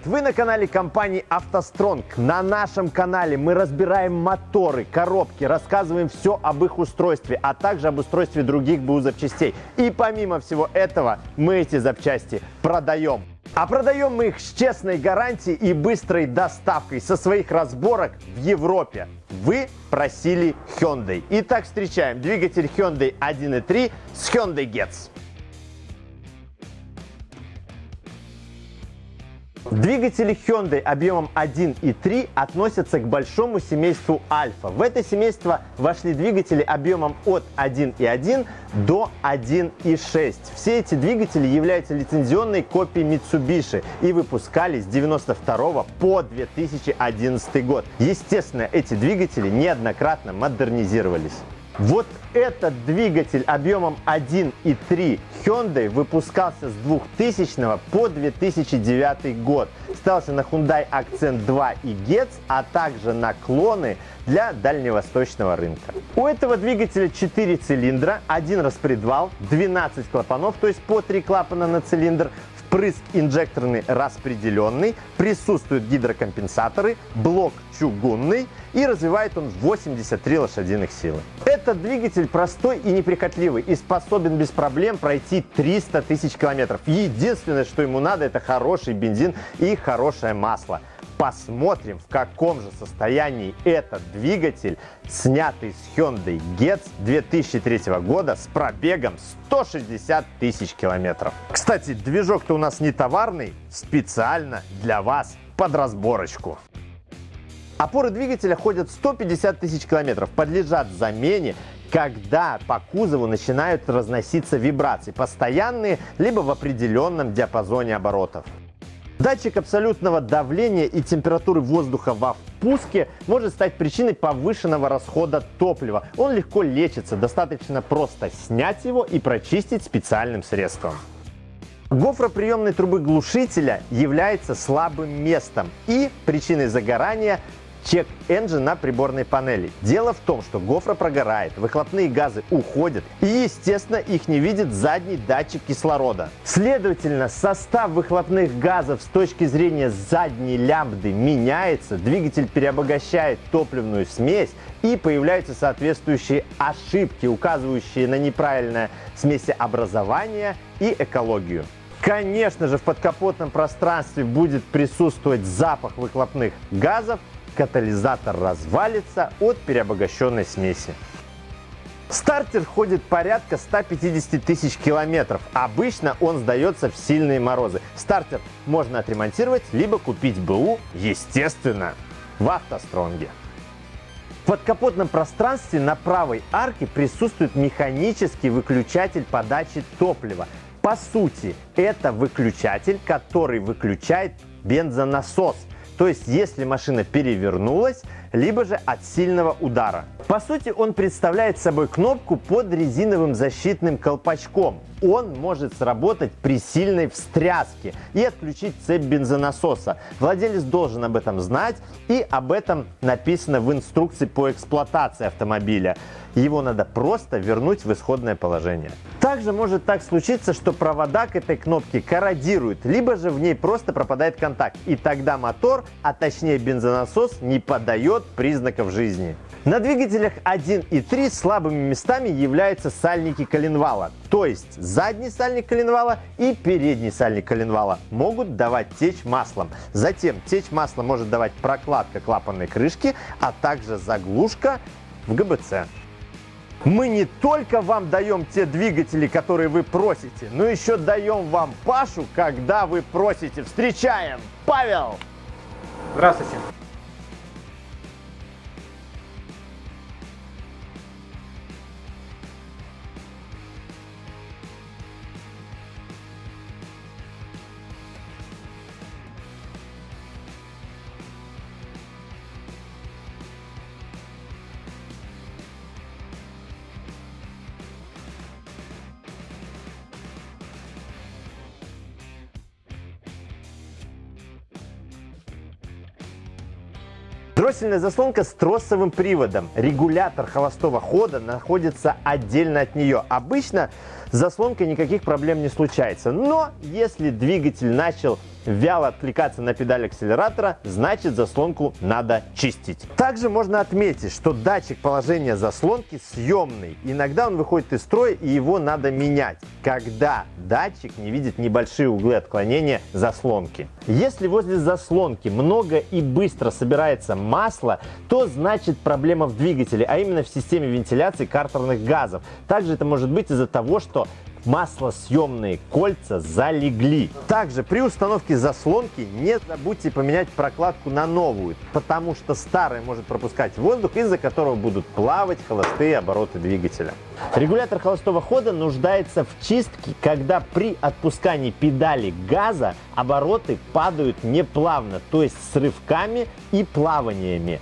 Привет! Вы на канале компании «АвтоСтронг». На нашем канале мы разбираем моторы, коробки, рассказываем все об их устройстве, а также об устройстве других БУ запчастей. И помимо всего этого, мы эти запчасти продаем. А продаем мы их с честной гарантией и быстрой доставкой со своих разборок в Европе. Вы просили Hyundai. Итак, встречаем двигатель Hyundai 1.3 с Hyundai Getz. Двигатели Hyundai объемом 1 и 3 относятся к большому семейству Альфа. В это семейство вошли двигатели объемом от 1.1 до 1.6. Все эти двигатели являются лицензионной копией Mitsubishi и выпускались с 92 по 2011 год. Естественно, эти двигатели неоднократно модернизировались. Вот этот двигатель объемом 1.3 Hyundai выпускался с 2000 по 2009 год. Ставился на Hyundai Accent 2 и Getz, а также на клоны для дальневосточного рынка. У этого двигателя 4 цилиндра, один распредвал, 12 клапанов, то есть по 3 клапана на цилиндр, впрыск инжекторный распределенный, присутствуют гидрокомпенсаторы, блок чугунный и развивает он 83 лошадиных силы. Этот двигатель простой и неприхотливый и способен без проблем пройти 300 тысяч километров. Единственное, что ему надо, это хороший бензин и хорошее масло. Посмотрим, в каком же состоянии этот двигатель, снятый с Hyundai Getz 2003 года с пробегом 160 тысяч километров. Кстати, движок-то у нас не товарный, специально для вас под разборочку. Опоры двигателя ходят 150 тысяч километров, подлежат замене, когда по кузову начинают разноситься вибрации, постоянные, либо в определенном диапазоне оборотов. Датчик абсолютного давления и температуры воздуха во впуске может стать причиной повышенного расхода топлива. Он легко лечится, достаточно просто снять его и прочистить специальным средством. Гофроприемной трубы глушителя является слабым местом и причиной загорания Чек Engine на приборной панели. Дело в том, что гофра прогорает, выхлопные газы уходят и, естественно, их не видит задний датчик кислорода. Следовательно, состав выхлопных газов с точки зрения задней лямбды меняется, двигатель переобогащает топливную смесь и появляются соответствующие ошибки, указывающие на неправильное смесеобразование и экологию. Конечно же, в подкапотном пространстве будет присутствовать запах выхлопных газов, катализатор развалится от переобогащенной смеси. Стартер ходит порядка 150 тысяч километров. Обычно он сдается в сильные морозы. Стартер можно отремонтировать, либо купить БУ, естественно, в автостронге. В подкапотном пространстве на правой арке присутствует механический выключатель подачи топлива. По сути, это выключатель, который выключает бензонасос – то есть если машина перевернулась, либо же от сильного удара. По сути, он представляет собой кнопку под резиновым защитным колпачком. Он может сработать при сильной встряске и отключить цепь бензонасоса. Владелец должен об этом знать и об этом написано в инструкции по эксплуатации автомобиля. Его надо просто вернуть в исходное положение. Также может так случиться, что провода к этой кнопке корродируют, либо же в ней просто пропадает контакт. И тогда мотор, а точнее бензонасос, не подает признаков жизни. На двигателях 1 и 3 слабыми местами являются сальники коленвала. То есть задний сальник коленвала и передний сальник коленвала могут давать течь маслом. Затем течь масла может давать прокладка клапанной крышки, а также заглушка в ГБЦ. Мы не только вам даем те двигатели, которые вы просите, но еще даем вам Пашу, когда вы просите. Встречаем! Павел! Здравствуйте! Дроссельная заслонка с тросовым приводом. Регулятор холостого хода находится отдельно от нее. Обычно с заслонкой никаких проблем не случается. Но если двигатель начал вяло откликаться на педаль акселератора, значит заслонку надо чистить. Также можно отметить, что датчик положения заслонки съемный. Иногда он выходит из строя и его надо менять, когда датчик не видит небольшие углы отклонения заслонки. Если возле заслонки много и быстро собирается масло, то значит проблема в двигателе, а именно в системе вентиляции картерных газов. Также это может быть из-за того, что маслосъемные кольца залегли. Также при установке заслонки не забудьте поменять прокладку на новую, потому что старая может пропускать воздух, из-за которого будут плавать холостые обороты двигателя. Регулятор холостого хода нуждается в чистке, когда при отпускании педали газа обороты падают неплавно, то есть с рывками и плаваниями.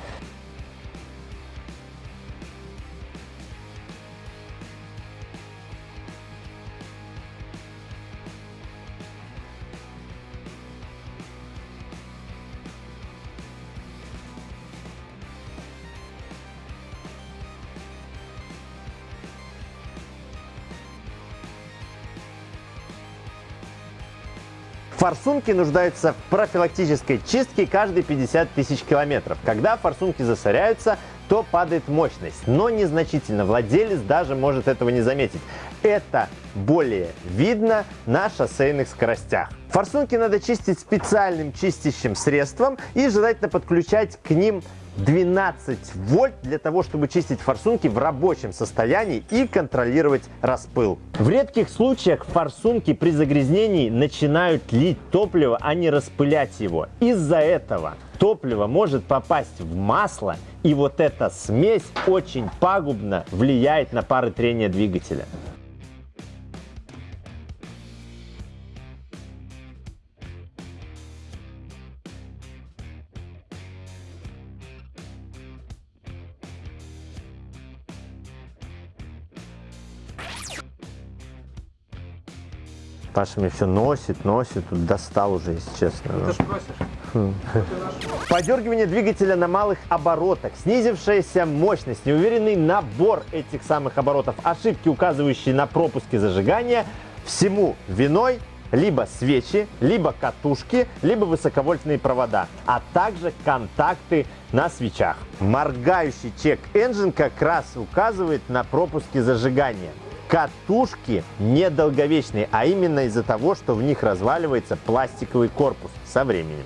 Форсунки нуждаются в профилактической чистке каждые 50 тысяч километров. Когда форсунки засоряются, то падает мощность, но незначительно. Владелец даже может этого не заметить. Это более видно на шоссейных скоростях. Форсунки надо чистить специальным чистящим средством и желательно подключать к ним 12 вольт для того, чтобы чистить форсунки в рабочем состоянии и контролировать распыл. В редких случаях форсунки при загрязнении начинают лить топливо, а не распылять его. Из-за этого топливо может попасть в масло, и вот эта смесь очень пагубно влияет на пары трения двигателя. Паша мне все носит, носит, тут достал уже, если честно. Ты ж просишь. Подергивание двигателя на малых оборотах, снизившаяся мощность, неуверенный набор этих самых оборотов, ошибки, указывающие на пропуски зажигания, всему виной либо свечи, либо катушки, либо высоковольтные провода, а также контакты на свечах. Моргающий чек-энджин как раз указывает на пропуски зажигания. Катушки недолговечные, а именно из-за того, что в них разваливается пластиковый корпус со временем.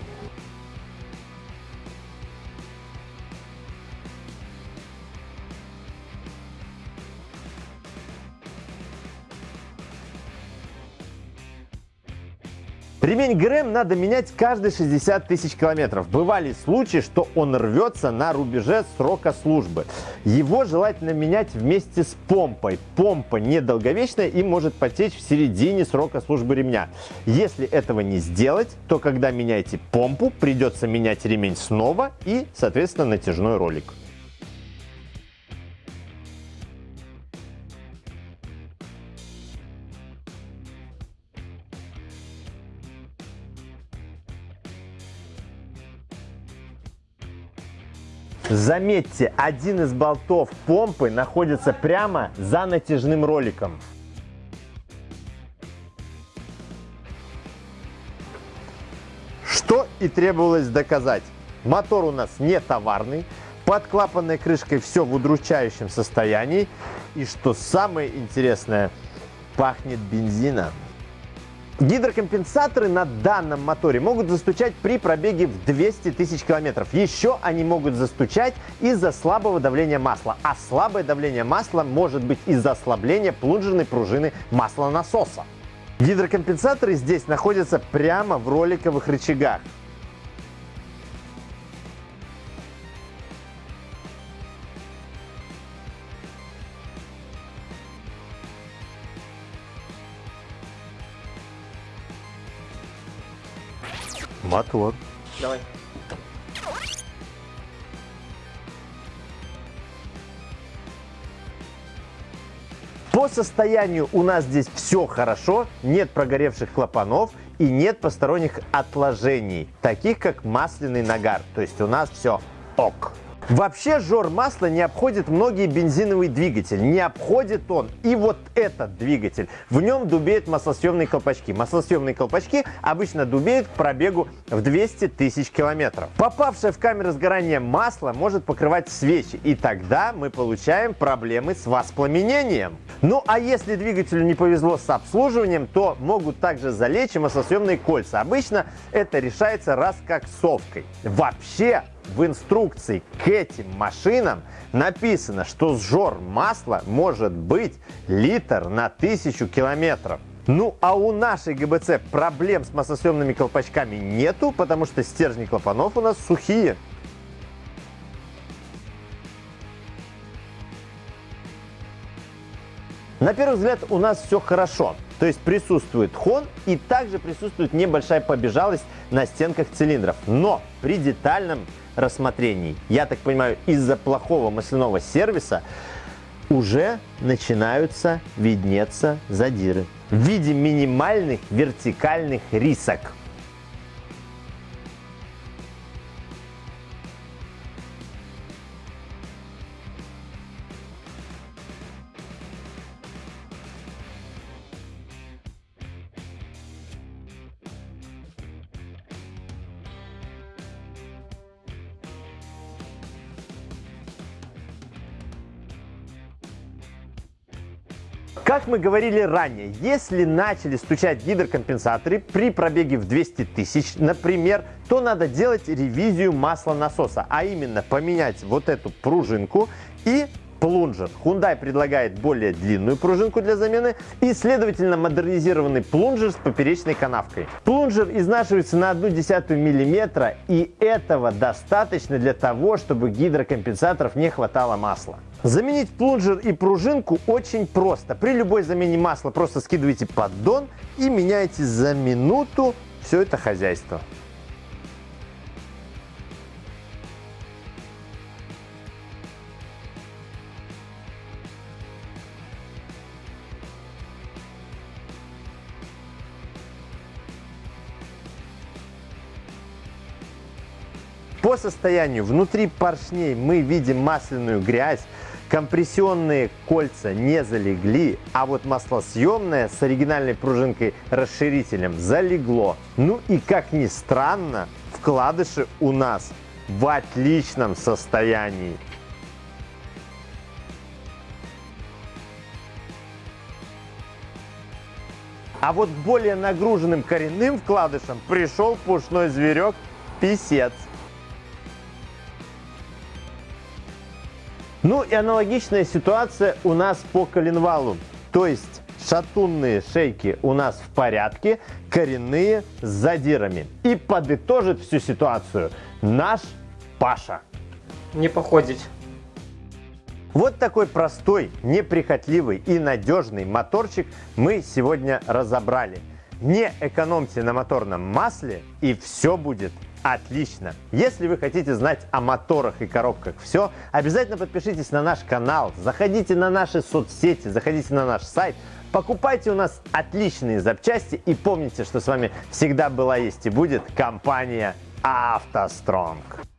Ремень ГРМ надо менять каждые 60 тысяч километров. Бывали случаи, что он рвется на рубеже срока службы. Его желательно менять вместе с помпой. Помпа недолговечная и может потечь в середине срока службы ремня. Если этого не сделать, то когда меняете помпу, придется менять ремень снова и, соответственно, натяжной ролик. Заметьте, один из болтов помпы находится прямо за натяжным роликом. Что и требовалось доказать. Мотор у нас не товарный, под клапанной крышкой все в удручающем состоянии. И что самое интересное, пахнет бензином. Гидрокомпенсаторы на данном моторе могут застучать при пробеге в 200 тысяч километров. Еще они могут застучать из-за слабого давления масла. А слабое давление масла может быть из-за ослабления плунжерной пружины маслонасоса. Гидрокомпенсаторы здесь находятся прямо в роликовых рычагах. Мотор. Давай. По состоянию у нас здесь все хорошо, нет прогоревших клапанов и нет посторонних отложений, таких как масляный нагар. То есть у нас все ок. Вообще жор масла не обходит многие бензиновые двигатели. Не обходит он и вот этот двигатель. В нем дубеют маслосъемные колпачки. Маслосъемные колпачки обычно дубеют к пробегу в 200 тысяч километров. Попавшее в камеру сгорания масло может покрывать свечи. И тогда мы получаем проблемы с воспламенением. Ну а если двигателю не повезло с обслуживанием, то могут также залечь маслосъемные кольца. Обычно это решается раз как совкой. Вообще в инструкции к этим машинам написано, что сжор масла может быть литр на тысячу километров. Ну а у нашей ГБЦ проблем с маслосъемными колпачками нету, потому что стержни клапанов у нас сухие. На первый взгляд у нас все хорошо. То есть присутствует хон и также присутствует небольшая побежалость на стенках цилиндров. Но при детальном рассмотрении, я так понимаю, из-за плохого масляного сервиса, уже начинаются виднеться задиры в виде минимальных вертикальных рисок. Как мы говорили ранее, если начали стучать гидрокомпенсаторы при пробеге в 200 тысяч, например, то надо делать ревизию масла насоса, а именно поменять вот эту пружинку и плунжер. Hyundai предлагает более длинную пружинку для замены и, следовательно, модернизированный плунжер с поперечной канавкой. Плунжер изнашивается на 1,1 мм, и этого достаточно для того, чтобы гидрокомпенсаторов не хватало масла. Заменить плунжер и пружинку очень просто. При любой замене масла просто скидываете поддон и меняете за минуту все это хозяйство. По состоянию внутри поршней мы видим масляную грязь, компрессионные кольца не залегли, а вот маслосъемное с оригинальной пружинкой расширителем залегло. Ну и как ни странно, вкладыши у нас в отличном состоянии. А вот более нагруженным коренным вкладышам пришел пушной зверек писец. Ну и аналогичная ситуация у нас по коленвалу. То есть шатунные шейки у нас в порядке, коренные с задирами. И подытожит всю ситуацию наш Паша. Не походить. Вот такой простой, неприхотливый и надежный моторчик мы сегодня разобрали. Не экономьте на моторном масле и все будет Отлично! Если вы хотите знать о моторах и коробках все, обязательно подпишитесь на наш канал, заходите на наши соцсети, заходите на наш сайт, покупайте у нас отличные запчасти и помните, что с вами всегда была, есть и будет компания «АвтоСтронг».